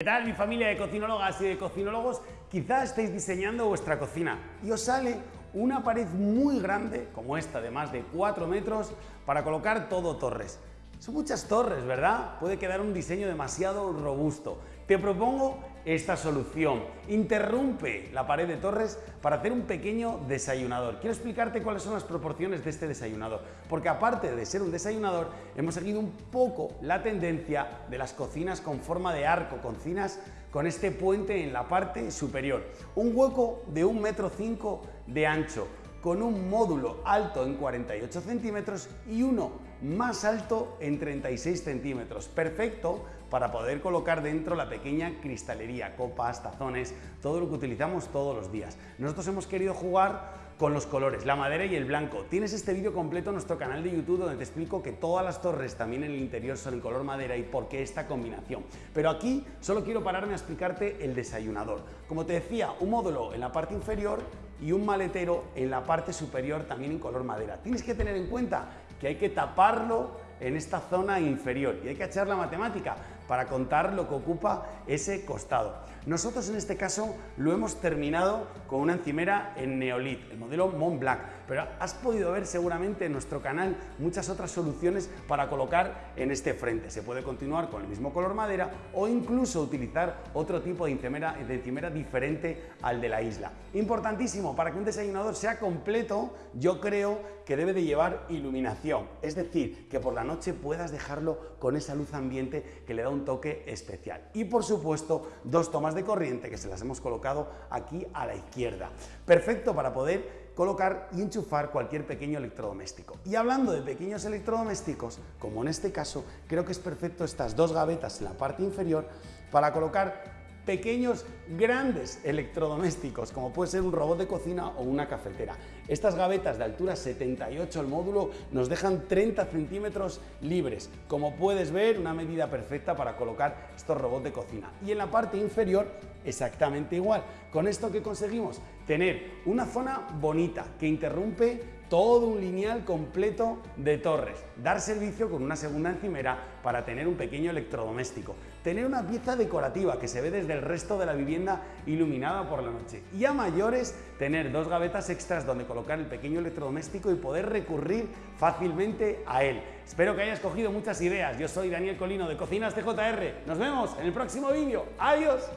¿Qué tal mi familia de cocinólogas y de cocinólogos? Quizás estéis diseñando vuestra cocina y os sale una pared muy grande, como esta de más de 4 metros, para colocar todo torres. Son muchas torres, ¿verdad? Puede quedar un diseño demasiado robusto. Te propongo esta solución. Interrumpe la pared de torres para hacer un pequeño desayunador. Quiero explicarte cuáles son las proporciones de este desayunador, porque aparte de ser un desayunador, hemos seguido un poco la tendencia de las cocinas con forma de arco, cocinas con este puente en la parte superior. Un hueco de un metro cinco de ancho, con un módulo alto en 48 centímetros y uno más alto en 36 centímetros. Perfecto para poder colocar dentro la pequeña cristalería, copas, tazones, todo lo que utilizamos todos los días. Nosotros hemos querido jugar con los colores, la madera y el blanco. Tienes este vídeo completo en nuestro canal de YouTube donde te explico que todas las torres también en el interior son en color madera y por qué esta combinación. Pero aquí solo quiero pararme a explicarte el desayunador. Como te decía, un módulo en la parte inferior y un maletero en la parte superior también en color madera. Tienes que tener en cuenta que hay que taparlo en esta zona inferior y hay que echar la matemática para contar lo que ocupa ese costado. Nosotros en este caso lo hemos terminado con una encimera en Neolith, el modelo Mont Blanc, pero has podido ver seguramente en nuestro canal muchas otras soluciones para colocar en este frente. Se puede continuar con el mismo color madera o incluso utilizar otro tipo de encimera, encimera diferente al de la isla. Importantísimo, para que un desayunador sea completo, yo creo que debe de llevar iluminación, es decir, que por la noche puedas dejarlo con esa luz ambiente que le da un toque especial. Y por supuesto, dos tomas de corriente que se las hemos colocado aquí a la izquierda. Perfecto para poder colocar y enchufar cualquier pequeño electrodoméstico. Y hablando de pequeños electrodomésticos, como en este caso, creo que es perfecto estas dos gavetas en la parte inferior para colocar pequeños, grandes electrodomésticos, como puede ser un robot de cocina o una cafetera. Estas gavetas de altura 78 el módulo nos dejan 30 centímetros libres. Como puedes ver, una medida perfecta para colocar estos robots de cocina. Y en la parte inferior, exactamente igual. Con esto que conseguimos tener una zona bonita que interrumpe todo un lineal completo de torres, dar servicio con una segunda encimera para tener un pequeño electrodoméstico, tener una pieza decorativa que se ve desde el resto de la vivienda iluminada por la noche y a mayores tener dos gavetas extras donde colocar el pequeño electrodoméstico y poder recurrir fácilmente a él. Espero que hayas cogido muchas ideas. Yo soy Daniel Colino de Cocinas TJR. Nos vemos en el próximo vídeo. ¡Adiós!